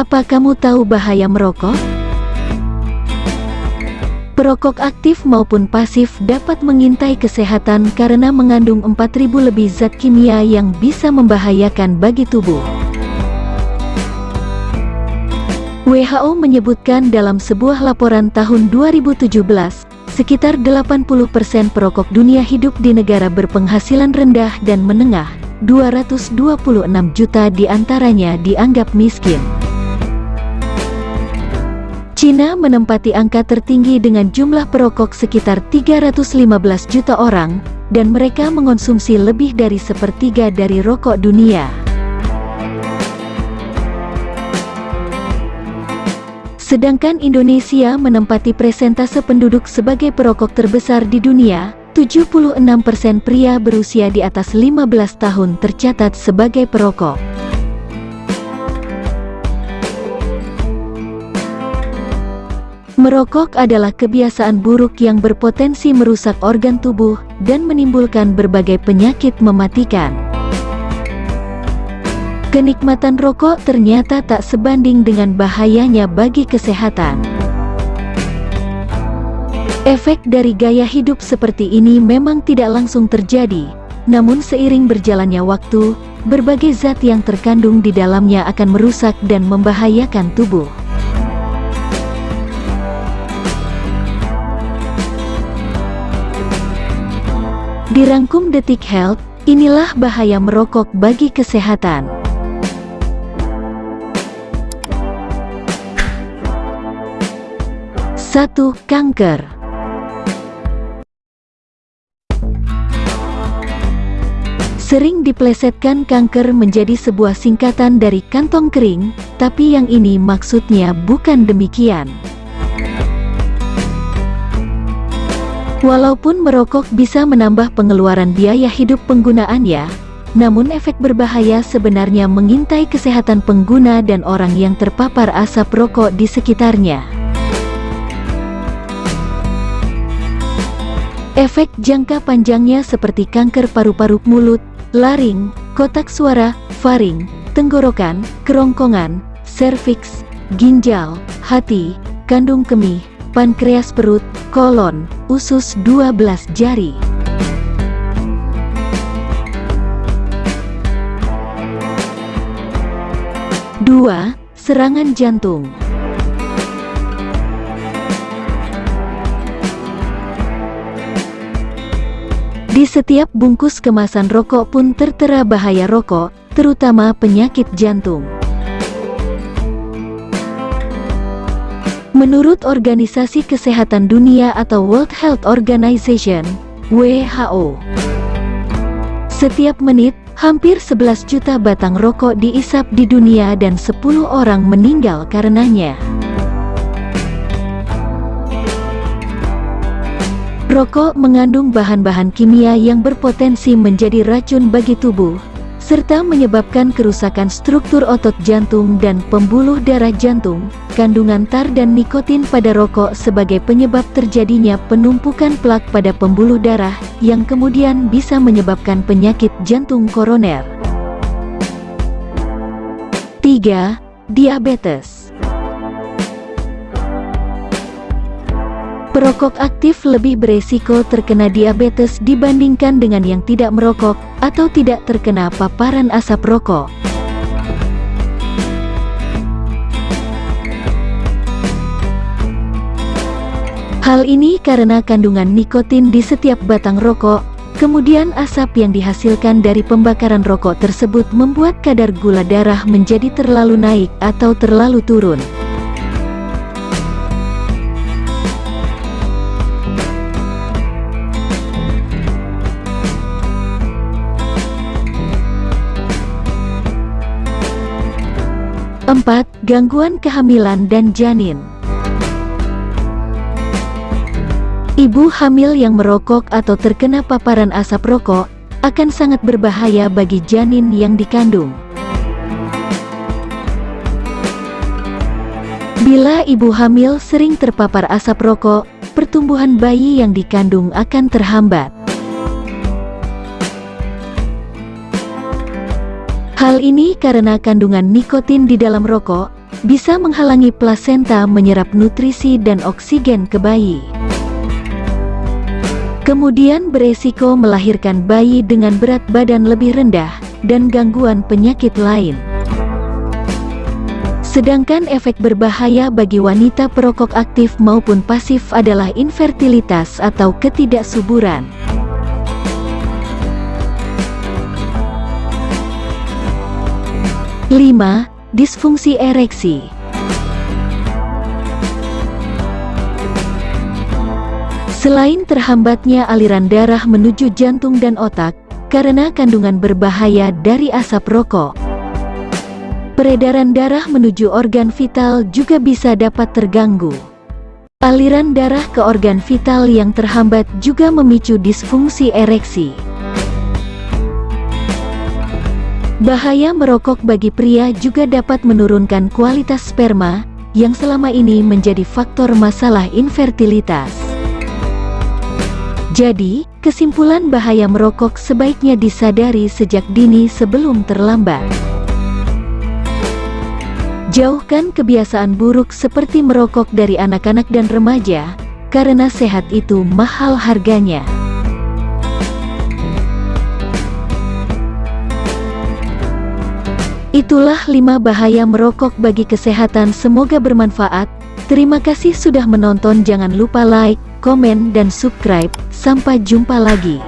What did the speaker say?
Apa kamu tahu bahaya merokok? Perokok aktif maupun pasif dapat mengintai kesehatan karena mengandung 4000 lebih zat kimia yang bisa membahayakan bagi tubuh. WHO menyebutkan dalam sebuah laporan tahun 2017, sekitar 80% perokok dunia hidup di negara berpenghasilan rendah dan menengah, 226 juta di antaranya dianggap miskin. Cina menempati angka tertinggi dengan jumlah perokok sekitar 315 juta orang, dan mereka mengonsumsi lebih dari sepertiga dari rokok dunia. Sedangkan Indonesia menempati presentase penduduk sebagai perokok terbesar di dunia, 76% pria berusia di atas 15 tahun tercatat sebagai perokok. Merokok adalah kebiasaan buruk yang berpotensi merusak organ tubuh dan menimbulkan berbagai penyakit mematikan. Kenikmatan rokok ternyata tak sebanding dengan bahayanya bagi kesehatan. Efek dari gaya hidup seperti ini memang tidak langsung terjadi, namun seiring berjalannya waktu, berbagai zat yang terkandung di dalamnya akan merusak dan membahayakan tubuh. Dirangkum Detik Health, inilah bahaya merokok bagi kesehatan. Satu, kanker. Sering diplesetkan kanker menjadi sebuah singkatan dari kantong kering, tapi yang ini maksudnya bukan demikian. Walaupun merokok bisa menambah pengeluaran biaya hidup penggunaannya, namun efek berbahaya sebenarnya mengintai kesehatan pengguna dan orang yang terpapar asap rokok di sekitarnya. Efek jangka panjangnya seperti kanker paru-paru mulut, laring, kotak suara, faring, tenggorokan, kerongkongan, serviks, ginjal, hati, kandung kemih, pankreas perut, kolon, usus 12 jari. Dua, serangan jantung. Di setiap bungkus kemasan rokok pun tertera bahaya rokok, terutama penyakit jantung. Menurut Organisasi Kesehatan Dunia atau World Health Organization, WHO, setiap menit, hampir 11 juta batang rokok diisap di dunia dan 10 orang meninggal karenanya. Rokok mengandung bahan-bahan kimia yang berpotensi menjadi racun bagi tubuh, serta menyebabkan kerusakan struktur otot jantung dan pembuluh darah jantung. Kandungan tar dan nikotin pada rokok sebagai penyebab terjadinya penumpukan plak pada pembuluh darah, yang kemudian bisa menyebabkan penyakit jantung koroner. 3. Diabetes Perokok aktif lebih beresiko terkena diabetes dibandingkan dengan yang tidak merokok atau tidak terkena paparan asap rokok. Hal ini karena kandungan nikotin di setiap batang rokok, kemudian asap yang dihasilkan dari pembakaran rokok tersebut membuat kadar gula darah menjadi terlalu naik atau terlalu turun. Gangguan kehamilan dan janin Ibu hamil yang merokok atau terkena paparan asap rokok akan sangat berbahaya bagi janin yang dikandung. Bila ibu hamil sering terpapar asap rokok, pertumbuhan bayi yang dikandung akan terhambat. Hal ini karena kandungan nikotin di dalam rokok bisa menghalangi plasenta menyerap nutrisi dan oksigen ke bayi. Kemudian beresiko melahirkan bayi dengan berat badan lebih rendah dan gangguan penyakit lain. Sedangkan efek berbahaya bagi wanita perokok aktif maupun pasif adalah infertilitas atau ketidaksuburan. Lima, disfungsi ereksi. Selain terhambatnya aliran darah menuju jantung dan otak, karena kandungan berbahaya dari asap rokok, peredaran darah menuju organ vital juga bisa dapat terganggu. Aliran darah ke organ vital yang terhambat juga memicu disfungsi ereksi. Bahaya merokok bagi pria juga dapat menurunkan kualitas sperma, yang selama ini menjadi faktor masalah infertilitas. Jadi, kesimpulan bahaya merokok sebaiknya disadari sejak dini sebelum terlambat. Jauhkan kebiasaan buruk seperti merokok dari anak-anak dan remaja, karena sehat itu mahal harganya. Itulah lima bahaya merokok bagi kesehatan semoga bermanfaat. Terima kasih sudah menonton jangan lupa like, komen dan subscribe. Sampai jumpa lagi.